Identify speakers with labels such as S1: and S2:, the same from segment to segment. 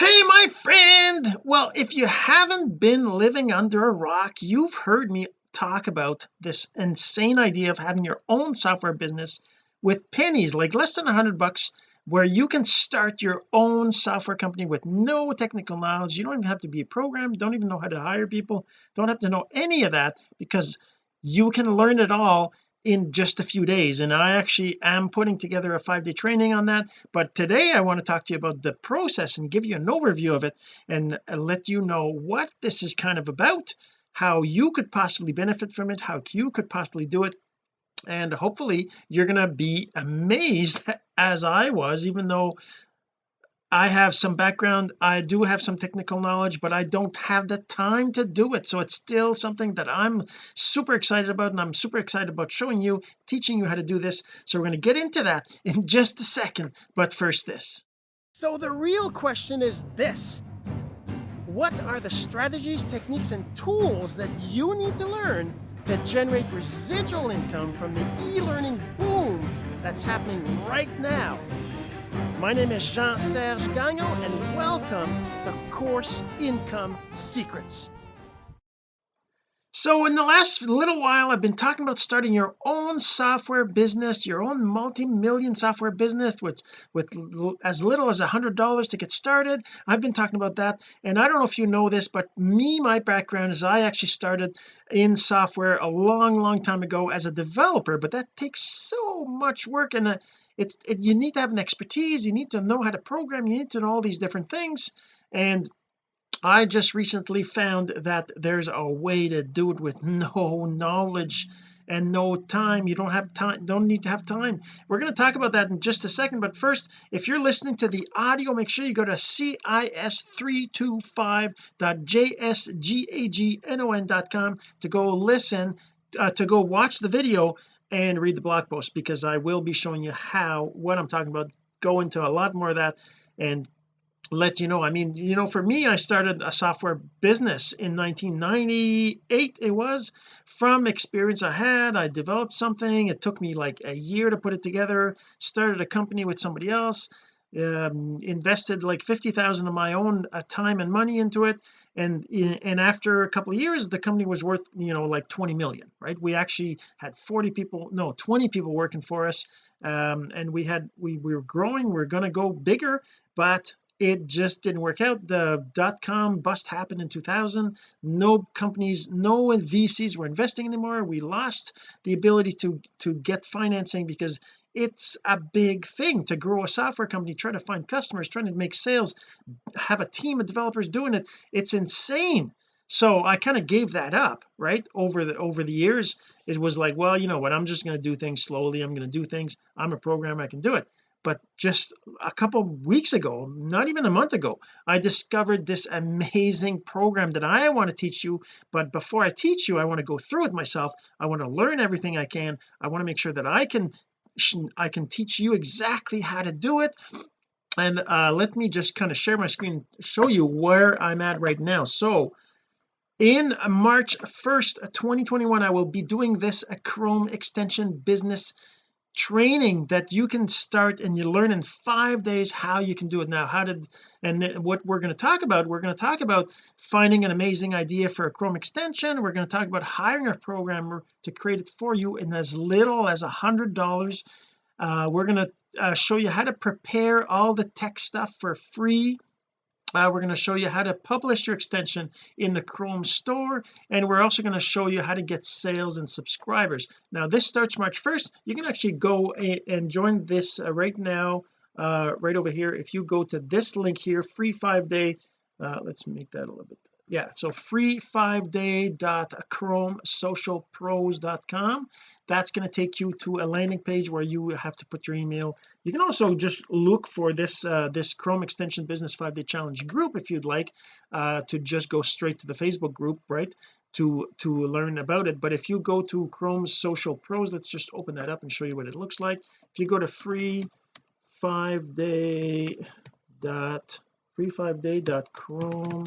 S1: hey my friend. Well if you haven't been living under a rock you've heard me talk about this insane idea of having your own software business with pennies like less than a hundred bucks where you can start your own software company with no technical knowledge. You don't even have to be a programmer don't even know how to hire people don't have to know any of that because you can learn it all in just a few days. And I actually am putting together a five-day training on that. But today I want to talk to you about the process and give you an overview of it and uh, let you know what this is kind of about how you could possibly benefit from it how you could possibly do it. And hopefully you're going to be amazed as I was even though I have some background I do have some technical knowledge but I don't have the time to do it. So it's still something that I'm super excited about and I'm super excited about showing you teaching you how to do this. So we're going to get into that in just a second. But first this.
S2: So the real question is this. What are the strategies techniques and tools that you need to learn to generate residual income from the e-learning boom that's happening right now my name is Jean-Serge Gagnon and welcome to Course Income Secrets.
S1: So in the last little while I've been talking about starting your own software business your own multi-million software business with with as little as a hundred dollars to get started I've been talking about that and I don't know if you know this but me my background is I actually started in software a long long time ago as a developer but that takes so much work and uh, it's it, you need to have an expertise you need to know how to program you need to know all these different things. And I just recently found that there's a way to do it with no knowledge and no time. You don't have time don't need to have time. We're going to talk about that in just a second but first if you're listening to the audio make sure you go to cis325.jsgagnon.com to go listen uh, to go watch the video and read the blog post because I will be showing you how what I'm talking about go into a lot more of that and let you know. I mean you know for me I started a software business in 1998 it was. From experience I had I developed something. It took me like a year to put it together. Started a company with somebody else um, invested like 50,000 of my own uh, time and money into it and and after a couple of years the company was worth you know like 20 million right? We actually had 40 people no 20 people working for us um, and we had we, we were growing we we're going to go bigger but it just didn't work out. The dot-com bust happened in 2000 no companies no VCs were investing anymore. We lost the ability to to get financing because it's a big thing to grow a software company trying to find customers trying to make sales have a team of developers doing it. It's insane. So I kind of gave that up right? Over the over the years it was like well you know what? I'm just going to do things slowly. I'm going to do things. I'm a programmer. I can do it. But just a couple weeks ago not even a month ago I discovered this amazing program that I want to teach you. But before I teach you I want to go through it myself. I want to learn everything I can. I want to make sure that I can I can teach you exactly how to do it. And uh, let me just kind of share my screen show you where I'm at right now. So in March 1st 2021 I will be doing this a Chrome extension business training that you can start and you learn in five days how you can do it. Now how did and what we're going to talk about we're going to talk about finding an amazing idea for a Chrome extension. We're going to talk about hiring a programmer to create it for you in as little as a hundred dollars. Uh, we're going to uh, show you how to prepare all the tech stuff for free uh, we're going to show you how to publish your extension in the Chrome store and we're also going to show you how to get sales and subscribers. Now this starts March 1st you can actually go and join this uh, right now uh, right over here. If you go to this link here free five day uh, let's make that a little bit yeah so free five day dot chrome socialpros.com that's going to take you to a landing page where you have to put your email. You can also just look for this uh, this Chrome extension business five day challenge group if you'd like uh, to just go straight to the Facebook group right to to learn about it. But if you go to Chrome social pros let's just open that up and show you what it looks like. If you go to free five day dot free five day dot chrome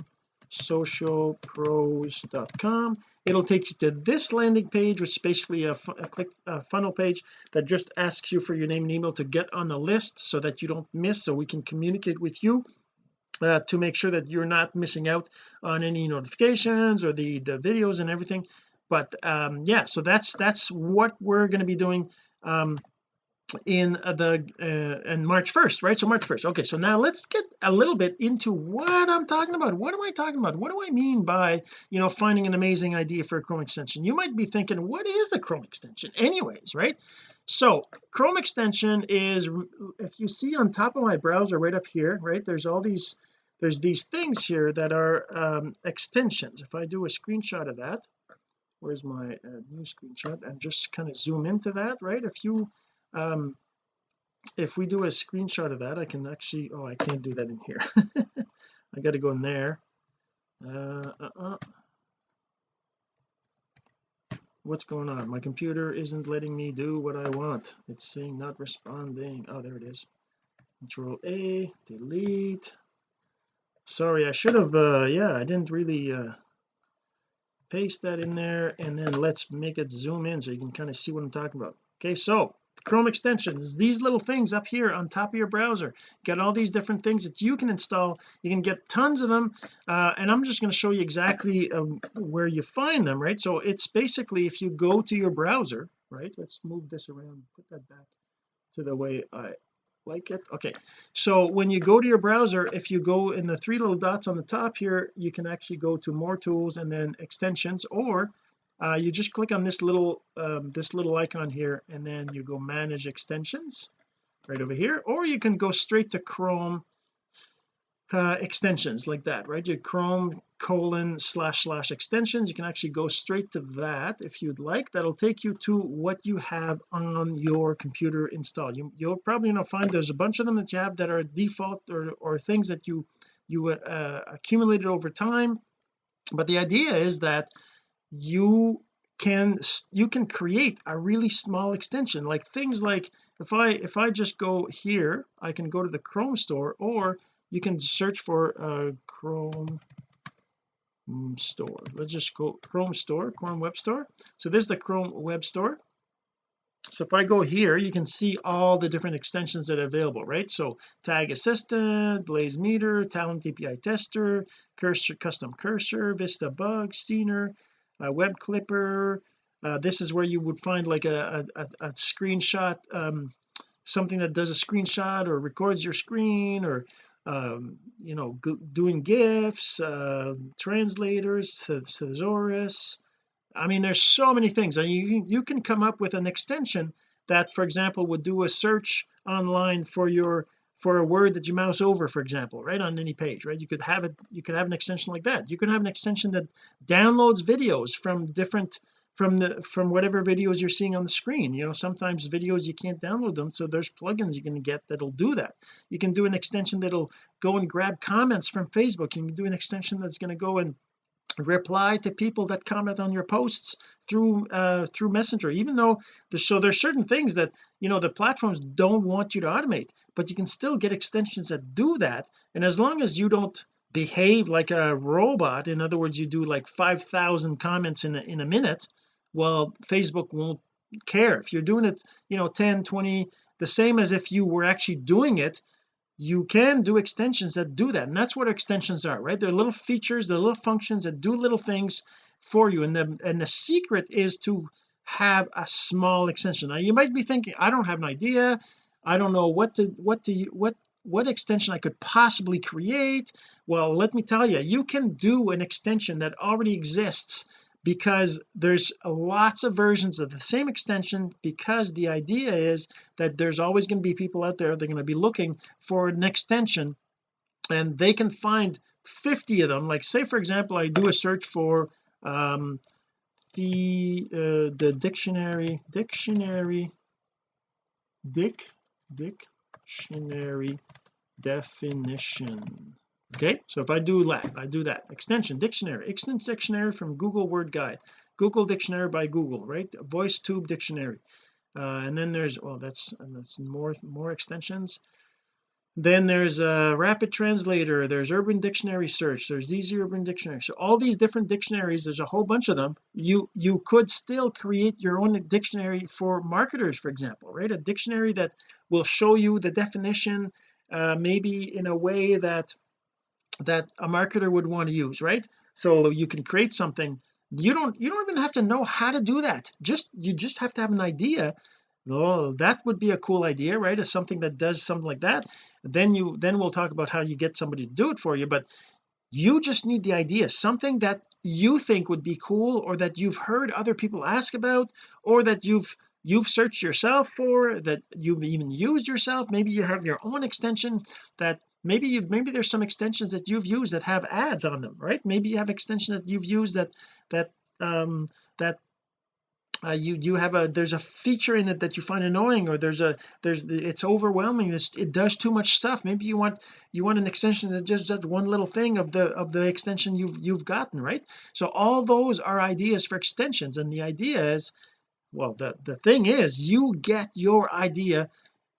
S1: socialpros.com it'll take you to this landing page which is basically a, a click a funnel page that just asks you for your name and email to get on the list so that you don't miss so we can communicate with you uh, to make sure that you're not missing out on any notifications or the the videos and everything. But um yeah so that's that's what we're going to be doing um in the uh in March 1st right? So March 1st okay so now let's get a little bit into what I'm talking about. What am I talking about? What do I mean by you know finding an amazing idea for a Chrome extension? You might be thinking what is a Chrome extension? Anyways right? So Chrome extension is if you see on top of my browser right up here right there's all these there's these things here that are um, extensions. If I do a screenshot of that where's my uh, new screenshot? And just kind of zoom into that right? If you um if we do a screenshot of that I can actually oh I can't do that in here. I got to go in there. Uh, uh, uh, what's going on? My computer isn't letting me do what I want. It's saying not responding. Oh there it is. Control a delete. Sorry I should have uh yeah I didn't really uh paste that in there and then let's make it zoom in so you can kind of see what I'm talking about. Okay so Chrome extensions these little things up here on top of your browser. Got all these different things that you can install. You can get tons of them uh, and I'm just going to show you exactly um, where you find them right? So it's basically if you go to your browser right let's move this around put that back to the way I like it. Okay so when you go to your browser if you go in the three little dots on the top here you can actually go to more tools and then extensions or uh, you just click on this little um, this little icon here and then you go manage extensions right over here or you can go straight to Chrome uh, extensions like that right? Your Chrome colon slash slash extensions. You can actually go straight to that if you'd like. That'll take you to what you have on your computer installed. You, you'll probably you know find there's a bunch of them that you have that are default or, or things that you you uh, accumulated over time. But the idea is that you can you can create a really small extension like things like if I if I just go here I can go to the Chrome store or you can search for uh Chrome store. Let's just go Chrome store Chrome web store. So this is the Chrome web store. So if I go here you can see all the different extensions that are available right? So tag assistant blaze meter Talend API tester cursor custom cursor vista bug scener uh, web clipper. Uh, this is where you would find like a, a, a screenshot um, something that does a screenshot or records your screen or um, you know doing gifs uh, translators thesaurus. I mean there's so many things. And you you can come up with an extension that for example would do a search online for your for a word that you mouse over for example right on any page right? You could have it you could have an extension like that. You can have an extension that downloads videos from different from the from whatever videos you're seeing on the screen. You know sometimes videos you can't download them so there's plugins you can get that'll do that. You can do an extension that'll go and grab comments from Facebook. You can do an extension that's going to go and reply to people that comment on your posts through uh through messenger even though there's so there's certain things that you know the platforms don't want you to automate but you can still get extensions that do that. And as long as you don't behave like a robot in other words you do like 5,000 comments in a, in a minute well Facebook won't care. If you're doing it you know 10 20 the same as if you were actually doing it you can do extensions that do that and that's what extensions are right? They're little features they're little functions that do little things for you and the and the secret is to have a small extension. Now you might be thinking I don't have an idea. I don't know what to what to what what extension I could possibly create. Well let me tell you you can do an extension that already exists because there's lots of versions of the same extension because the idea is that there's always going to be people out there they're going to be looking for an extension and they can find 50 of them. Like say for example I do a search for um the uh, the dictionary dictionary dick dictionary definition okay so if I do that I do that. Extension dictionary extension dictionary from Google Word Guide. Google dictionary by Google right? Voice tube dictionary. Uh, and then there's well that's, that's more more extensions. Then there's a rapid translator there's urban dictionary search there's easy urban dictionary. So all these different dictionaries there's a whole bunch of them. You you could still create your own dictionary for marketers for example right? A dictionary that will show you the definition uh, maybe in a way that that a marketer would want to use right? So you can create something. You don't you don't even have to know how to do that. Just you just have to have an idea. Oh that would be a cool idea right? As something that does something like that then you then we'll talk about how you get somebody to do it for you. But you just need the idea. Something that you think would be cool or that you've heard other people ask about or that you've you've searched yourself for that you've even used yourself maybe you have your own extension that maybe you maybe there's some extensions that you've used that have ads on them right? Maybe you have extension that you've used that that um that uh, you you have a there's a feature in it that you find annoying or there's a there's it's overwhelming it's, it does too much stuff. Maybe you want you want an extension that just does one little thing of the of the extension you've you've gotten right? So all those are ideas for extensions and the idea is well the the thing is you get your idea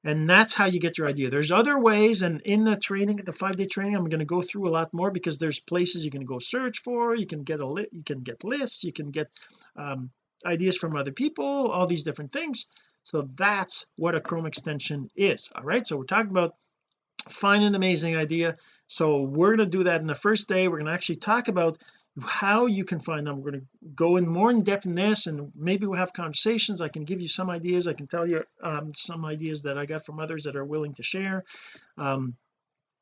S1: and that's how you get your idea. There's other ways and in the training the five day training I'm going to go through a lot more because there's places you can go search for you can get a lit you can get lists you can get um, ideas from other people all these different things. So that's what a Chrome extension is all right? So we're talking about find an amazing idea. So we're going to do that in the first day. We're going to actually talk about how you can find them. We're going to go in more in depth in this and maybe we'll have conversations. I can give you some ideas. I can tell you um, some ideas that I got from others that are willing to share. Um,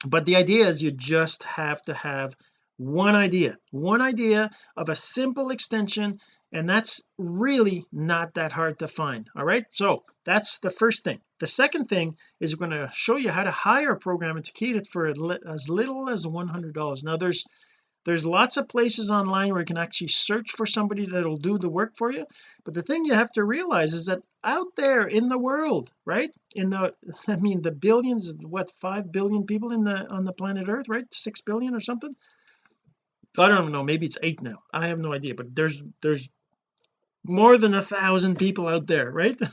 S1: but the idea is you just have to have one idea one idea of a simple extension and that's really not that hard to find all right? So that's the first thing. The second thing is we're going to show you how to hire a programmer to create it for as little as $100 now there's there's lots of places online where you can actually search for somebody that'll do the work for you. But the thing you have to realize is that out there in the world right? In the I mean the billions what five billion people in the on the planet earth right? Six billion or something? I don't know maybe it's eight now. I have no idea but there's there's more than a thousand people out there right?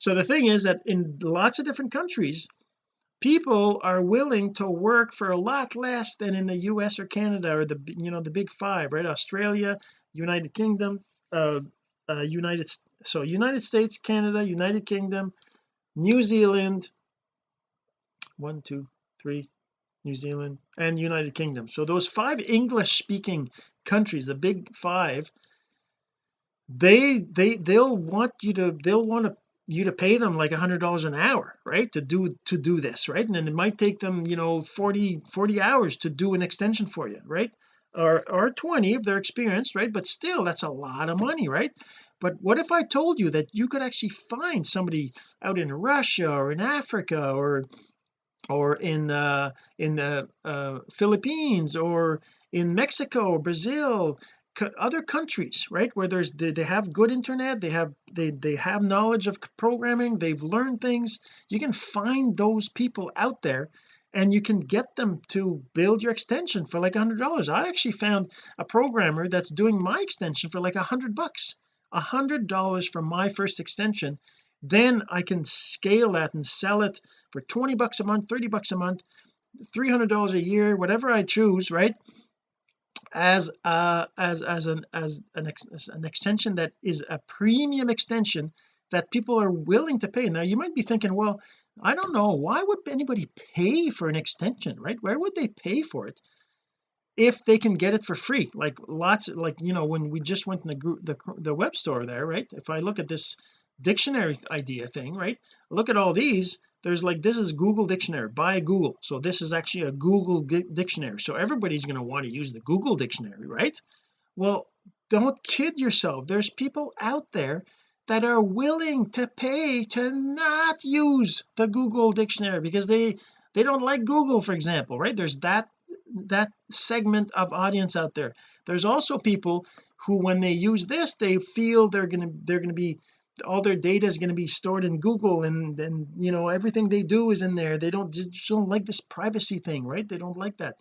S1: So the thing is that in lots of different countries people are willing to work for a lot less than in the US or Canada or the you know the big five right? Australia United Kingdom uh, uh United so United States Canada United Kingdom New Zealand one two three New Zealand and United Kingdom. So those five English speaking countries the big five they they they'll want you to they'll want to you to pay them like a hundred dollars an hour right to do to do this right? And then it might take them you know 40 40 hours to do an extension for you right? Or or 20 if they're experienced right? But still that's a lot of money right? But what if I told you that you could actually find somebody out in Russia or in Africa or or in uh in the uh Philippines or in Mexico or Brazil other countries right? Where there's they, they have good internet they have they they have knowledge of programming they've learned things. You can find those people out there and you can get them to build your extension for like a hundred dollars. I actually found a programmer that's doing my extension for like a hundred bucks. A hundred dollars for my first extension. Then I can scale that and sell it for 20 bucks a month 30 bucks a month 300 dollars a year whatever I choose right as uh as as an as an, ex, an extension that is a premium extension that people are willing to pay. Now you might be thinking well I don't know. Why would anybody pay for an extension right? Where would they pay for it if they can get it for free? Like lots of, like you know when we just went in the group the, the web store there right? If I look at this dictionary idea thing right? Look at all these there's like this is Google dictionary by Google. So this is actually a Google dictionary. So everybody's going to want to use the Google dictionary right? Well don't kid yourself. There's people out there that are willing to pay to not use the Google dictionary because they they don't like Google for example right? There's that that segment of audience out there. There's also people who when they use this they feel they're going to they're going to be all their data is going to be stored in Google and then you know everything they do is in there. They don't just don't like this privacy thing right? They don't like that.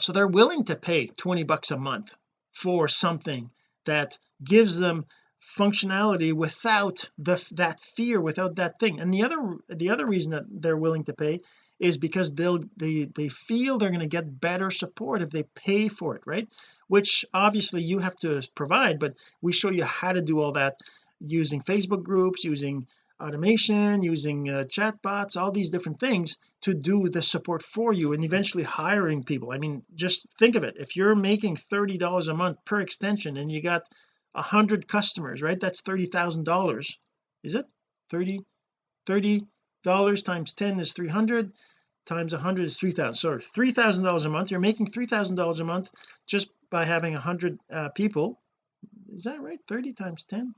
S1: So they're willing to pay 20 bucks a month for something that gives them functionality without the that fear without that thing. And the other the other reason that they're willing to pay is because they'll they they feel they're going to get better support if they pay for it right? Which obviously you have to provide but we show you how to do all that using Facebook groups using automation using uh, chat bots all these different things to do the support for you and eventually hiring people. I mean just think of it. If you're making $30 a month per extension and you got a hundred customers right that's thirty thousand dollars. Is it? 30 30 dollars times 10 is 300 times 100 is 3000 sorry three thousand dollars a month. You're making three thousand dollars a month just by having a hundred uh, people. Is that right? 30 times 10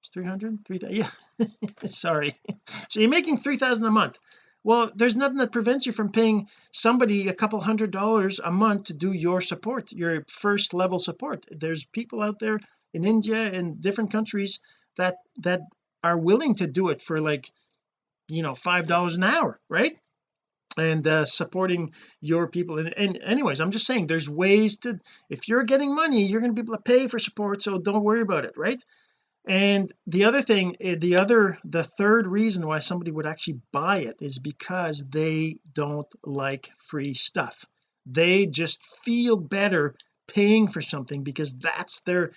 S1: it's 300 3000 yeah. Sorry. So you're making 3000 a month. Well there's nothing that prevents you from paying somebody a couple hundred dollars a month to do your support your first level support. There's people out there in India and different countries that that are willing to do it for like you know five dollars an hour right? And uh, supporting your people. And, and anyways I'm just saying there's ways to if you're getting money you're going to be able to pay for support so don't worry about it right and the other thing eh, the other the third reason why somebody would actually buy it is because they don't like free stuff. They just feel better paying for something because that's their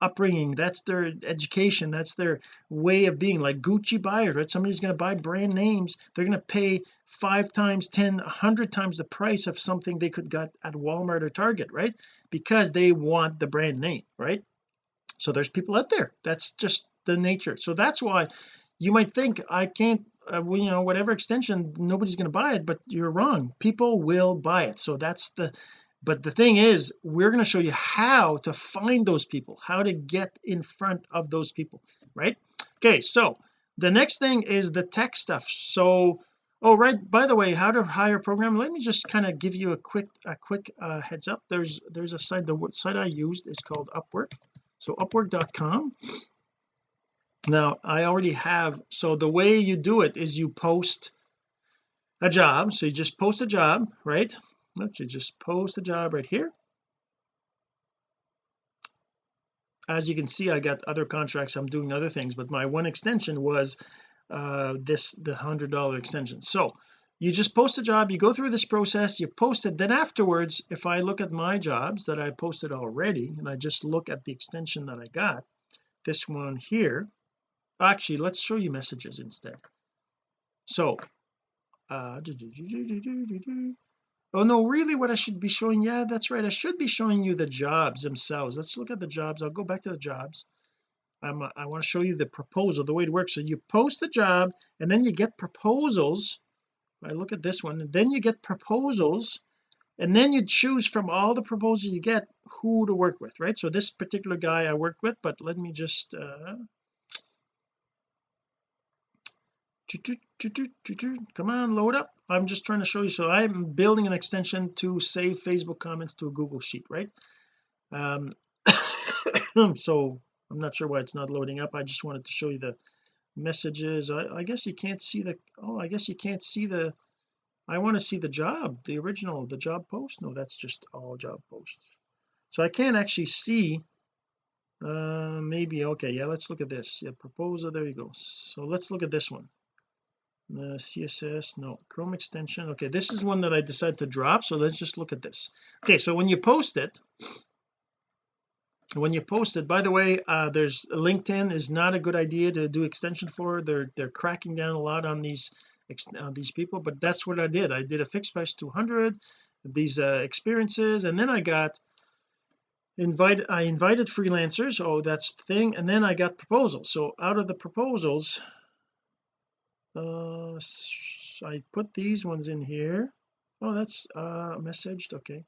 S1: upbringing that's their education that's their way of being. Like Gucci buyers right? Somebody's going to buy brand names they're going to pay five times ten a hundred times the price of something they could get at Walmart or Target right? Because they want the brand name right so there's people out there. That's just the nature. So that's why you might think I can't uh, you know whatever extension nobody's going to buy it but you're wrong. People will buy it. So that's the but the thing is we're going to show you how to find those people how to get in front of those people right? Okay so the next thing is the tech stuff. So oh right by the way how to hire a program. Let me just kind of give you a quick a quick uh, heads up. There's there's a site the site I used is called Upwork so upwork.com now I already have so the way you do it is you post a job. So you just post a job right? Let's just post a job right here. As you can see I got other contracts. I'm doing other things but my one extension was uh this the hundred dollar extension. So you just post a job you go through this process you post it. Then afterwards if I look at my jobs that I posted already and I just look at the extension that I got this one here actually let's show you messages instead. So uh oh no really what I should be showing? Yeah that's right I should be showing you the jobs themselves. Let's look at the jobs. I'll go back to the jobs. I'm, I want to show you the proposal the way it works. So you post the job and then you get proposals I look at this one and then you get proposals and then you choose from all the proposals you get who to work with right? So this particular guy I worked with but let me just uh come on load up. I'm just trying to show you. So I'm building an extension to save Facebook comments to a Google Sheet right? Um so I'm not sure why it's not loading up. I just wanted to show you the messages. I, I guess you can't see the oh I guess you can't see the I want to see the job the original the job post. No that's just all job posts. So I can't actually see uh maybe okay yeah let's look at this. Yeah proposal there you go. So let's look at this one. Uh, CSS no Chrome extension okay this is one that I decided to drop so let's just look at this. Okay so when you post it when you post it by the way uh there's LinkedIn is not a good idea to do extension for. They're they're cracking down a lot on these uh, these people but that's what I did. I did a fixed price 200 these uh, experiences and then I got invite I invited freelancers. Oh that's the thing. And then I got proposals. So out of the proposals uh I put these ones in here. Oh that's uh messaged. Okay.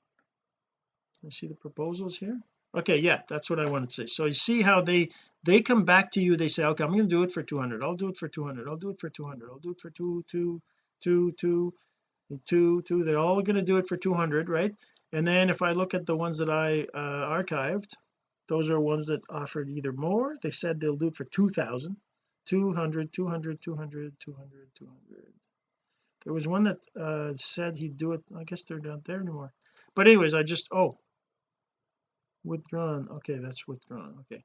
S1: I see the proposals here okay yeah that's what I wanted to say. So you see how they they come back to you they say okay I'm going to do it for 200 I'll do it for 200 I'll do it for 200 I'll do it for two two two two two two they're all going to do it for 200 right? And then if I look at the ones that I uh, archived those are ones that offered either more they said they'll do it for 2000 200 200 200 200 200 there was one that uh said he'd do it I guess they're not there anymore. But anyways I just oh withdrawn. Okay that's withdrawn. Okay.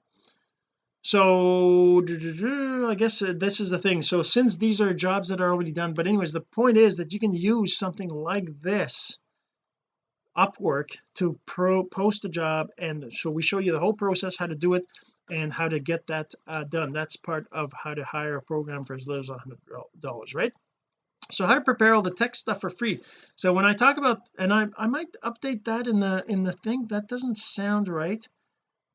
S1: So I guess uh, this is the thing. So since these are jobs that are already done but anyways the point is that you can use something like this Upwork to pro post a job and so we show you the whole process how to do it and how to get that uh, done. That's part of how to hire a program for as little as a hundred dollars right so how to prepare all the tech stuff for free. So when I talk about and I, I might update that in the in the thing that doesn't sound right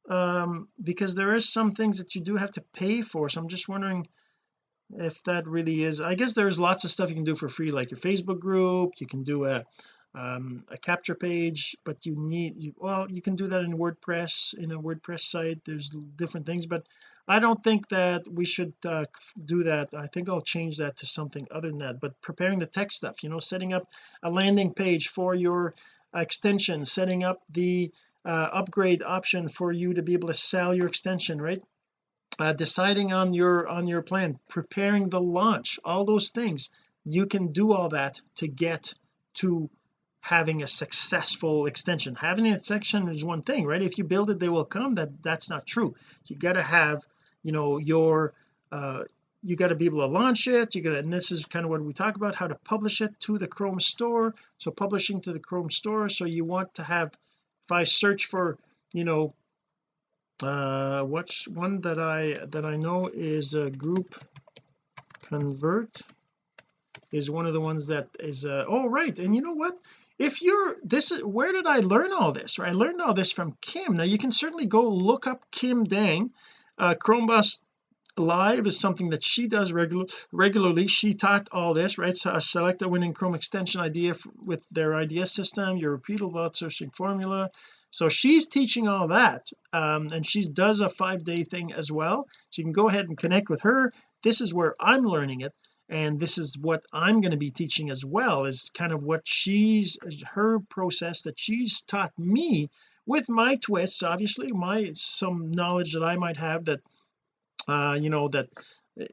S1: um because there is some things that you do have to pay for. So I'm just wondering if that really is I guess there's lots of stuff you can do for free like your Facebook group you can do a um, a capture page but you need you, well you can do that in WordPress in a WordPress site there's different things but I don't think that we should uh, do that. I think I'll change that to something other than that but preparing the tech stuff you know setting up a landing page for your extension setting up the uh, upgrade option for you to be able to sell your extension right? Uh, deciding on your on your plan preparing the launch all those things you can do all that to get to having a successful extension. Having an extension is one thing right? If you build it they will come. That that's not true. You got to have you know your uh you got to be able to launch it. You got to and this is kind of what we talk about how to publish it to the Chrome store. So publishing to the Chrome store so you want to have if I search for you know uh what's one that I that I know is a group convert is one of the ones that is uh oh right. And you know what? If you're this is where did I learn all this right? I learned all this from Kim. Now you can certainly go look up Kim Dang. Uh Chromeboss live is something that she does regular regularly. She taught all this right? So select a winning Chrome extension idea with their IDS system your repeatable outsourcing formula. So she's teaching all that um, and she does a five day thing as well. So you can go ahead and connect with her. This is where I'm learning it and this is what I'm going to be teaching as well is kind of what she's her process that she's taught me with my twists. Obviously my some knowledge that I might have that uh you know that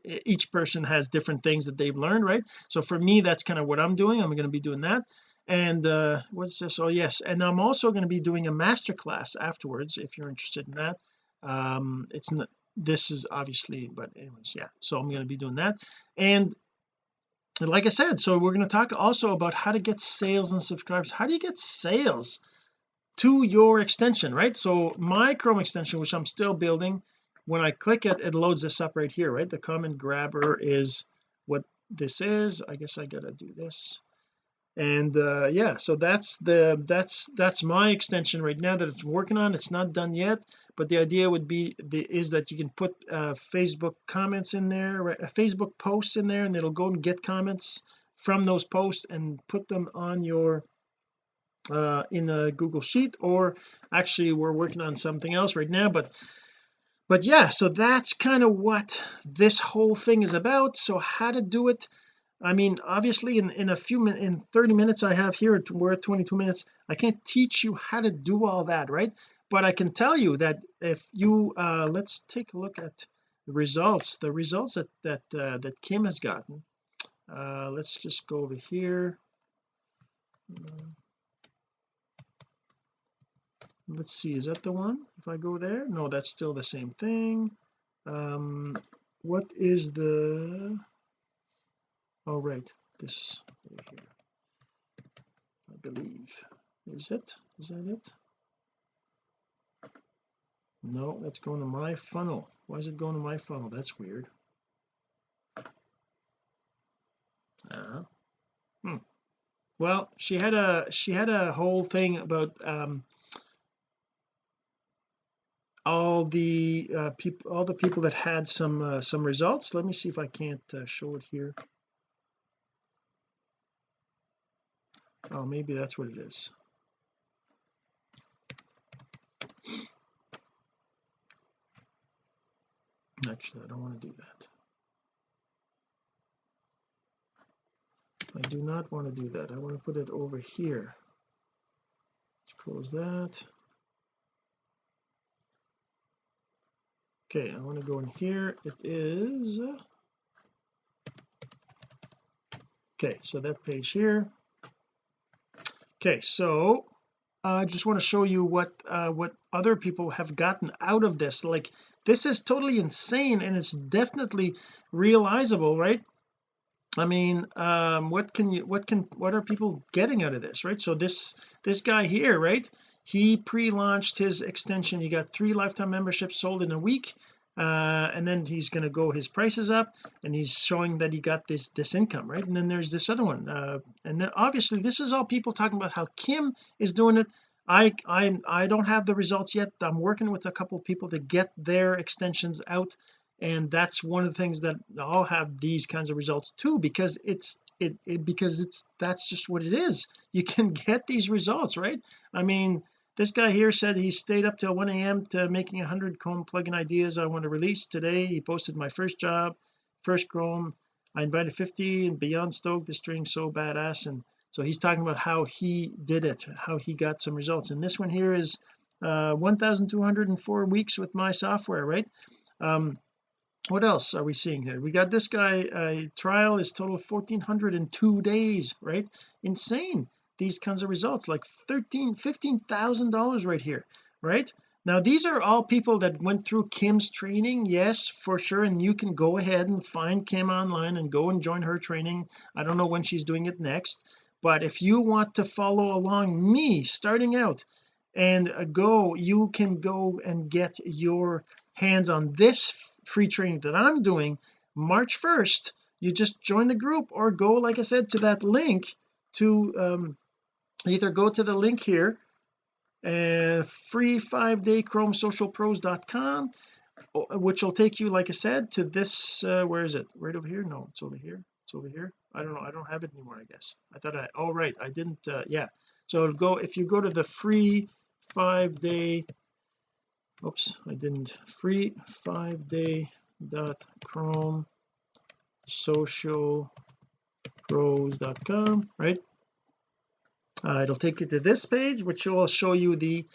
S1: each person has different things that they've learned right? So for me that's kind of what I'm doing. I'm going to be doing that. And uh what's this? Oh yes. And I'm also going to be doing a master class afterwards if you're interested in that. Um it's not this is obviously but anyways yeah. So I'm going to be doing that. And and like I said so we're going to talk also about how to get sales and subscribers. How do you get sales to your extension right? So my Chrome extension which I'm still building when I click it it loads this up right here right? The comment grabber is what this is. I guess I gotta do this and uh yeah so that's the that's that's my extension right now that it's working on. It's not done yet but the idea would be the is that you can put uh Facebook comments in there right, Facebook posts in there and it'll go and get comments from those posts and put them on your uh in a Google Sheet or actually we're working on something else right now but but yeah so that's kind of what this whole thing is about. So how to do it I mean obviously in in a few minutes in 30 minutes I have here we're at 22 minutes I can't teach you how to do all that right? But I can tell you that if you uh let's take a look at the results the results that that uh, that Kim has gotten. Uh let's just go over here. Let's see is that the one? If I go there? No that's still the same thing. Um what is the oh right this here I believe. Is it? Is that it? No that's going to my funnel. Why is it going to my funnel? That's weird. Uh, hmm. well she had a she had a whole thing about um all the uh, people all the people that had some uh, some results. Let me see if I can't uh, show it here oh maybe that's what it is. Actually I don't want to do that. I do not want to do that. I want to put it over here. Let's close that. Okay I want to go in here. It is okay so that page here okay so I uh, just want to show you what uh what other people have gotten out of this. Like this is totally insane and it's definitely realizable right? I mean um what can you what can what are people getting out of this right? So this this guy here right? He pre-launched his extension. He got three lifetime memberships sold in a week uh, and then he's going to go his prices up and he's showing that he got this this income right? And then there's this other one uh, and then obviously this is all people talking about how Kim is doing it. I I I don't have the results yet. I'm working with a couple of people to get their extensions out and that's one of the things that I'll have these kinds of results too because it's it, it because it's that's just what it is. You can get these results right? I mean this guy here said he stayed up till 1 a.m to making 100 chrome plugin ideas I want to release. Today he posted my first job first chrome. I invited 50 and beyond stoked. The string so badass. And so he's talking about how he did it how he got some results. And this one here is uh 1204 weeks with my software right? Um what else are we seeing here? We got this guy uh, trial is total 1402 days right? Insane these kinds of results like 13 15 thousand dollars right here right? Now these are all people that went through Kim's training yes for sure and you can go ahead and find Kim online and go and join her training. I don't know when she's doing it next but if you want to follow along me starting out and uh, go you can go and get your hands on this free training that I'm doing March 1st you just join the group or go like I said to that link to um, either go to the link here and uh, free five day chrome which will take you like I said to this uh, where is it? Right over here? No it's over here. It's over here. I don't know. I don't have it anymore I guess. I thought I oh right. I didn't uh, yeah. So go if you go to the free five day oops I didn't. Free five day dot chrome social pros.com right uh, it'll take you to this page which will show you the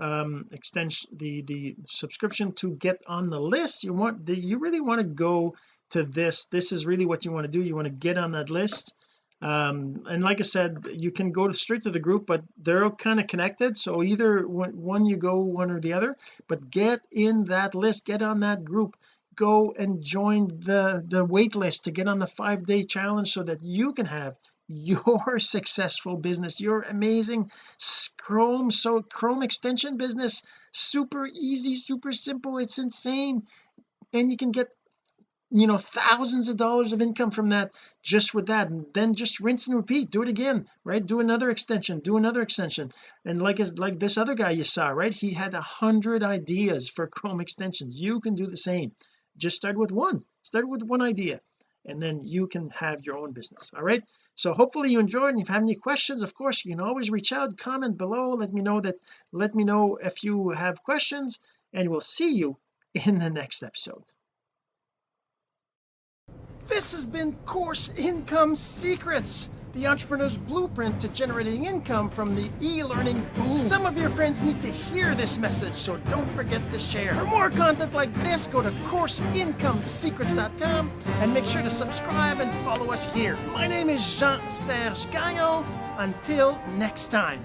S1: um extension the the subscription to get on the list. You want the you really want to go to this. This is really what you want to do. You want to get on that list. Um and like I said you can go straight to the group but they're kind of connected. So either one you go one or the other but get in that list get on that group. Go and join the the wait list to get on the five day challenge so that you can have your successful business your amazing chrome so chrome extension business super easy super simple it's insane. And you can get you know thousands of dollars of income from that just with that. And then just rinse and repeat do it again right? Do another extension do another extension. And like like this other guy you saw right? He had a hundred ideas for Chrome extensions. You can do the same. Just start with one start with one idea and then you can have your own business all right so hopefully you enjoyed and if you have any questions of course you can always reach out comment below. Let me know that let me know if you have questions and we'll see you in the next episode.
S2: This has been Course Income Secrets, the entrepreneur's blueprint to generating income from the e-learning boom. Some of your friends need to hear this message, so don't forget to share. For more content like this, go to CourseIncomeSecrets.com and make sure to subscribe and follow us here. My name is Jean-Serge Gagnon. Until next time.